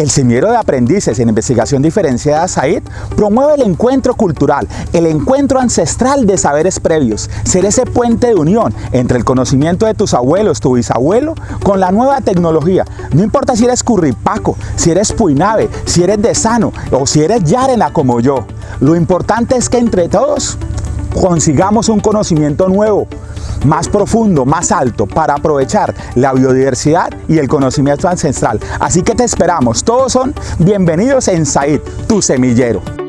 El semillero de aprendices en investigación diferenciada SAID promueve el encuentro cultural, el encuentro ancestral de saberes previos, ser ese puente de unión entre el conocimiento de tus abuelos, tu bisabuelo, con la nueva tecnología. No importa si eres curripaco, si eres puinave, si eres de sano o si eres yarena como yo. Lo importante es que entre todos consigamos un conocimiento nuevo, más profundo, más alto, para aprovechar la biodiversidad y el conocimiento ancestral. Así que te esperamos, todos son bienvenidos en Said, tu semillero.